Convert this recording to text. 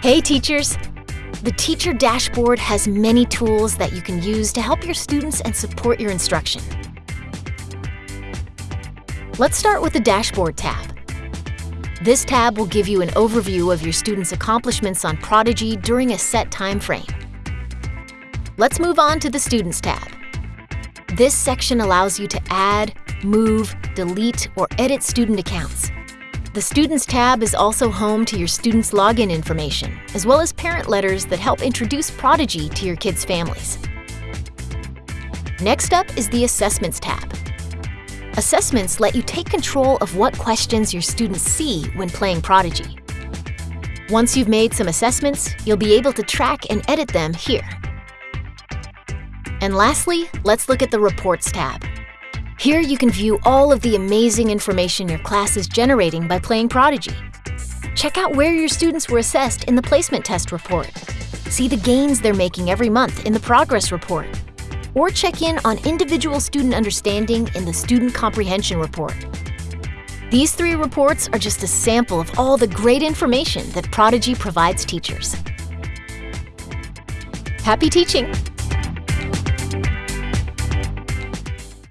Hey teachers! The Teacher Dashboard has many tools that you can use to help your students and support your instruction. Let's start with the Dashboard tab. This tab will give you an overview of your students' accomplishments on Prodigy during a set time frame. Let's move on to the Students tab. This section allows you to add, move, delete, or edit student accounts. The Students tab is also home to your students' login information, as well as parent letters that help introduce Prodigy to your kids' families. Next up is the Assessments tab. Assessments let you take control of what questions your students see when playing Prodigy. Once you've made some assessments, you'll be able to track and edit them here. And lastly, let's look at the Reports tab. Here you can view all of the amazing information your class is generating by playing Prodigy. Check out where your students were assessed in the placement test report. See the gains they're making every month in the progress report. Or check in on individual student understanding in the student comprehension report. These three reports are just a sample of all the great information that Prodigy provides teachers. Happy teaching!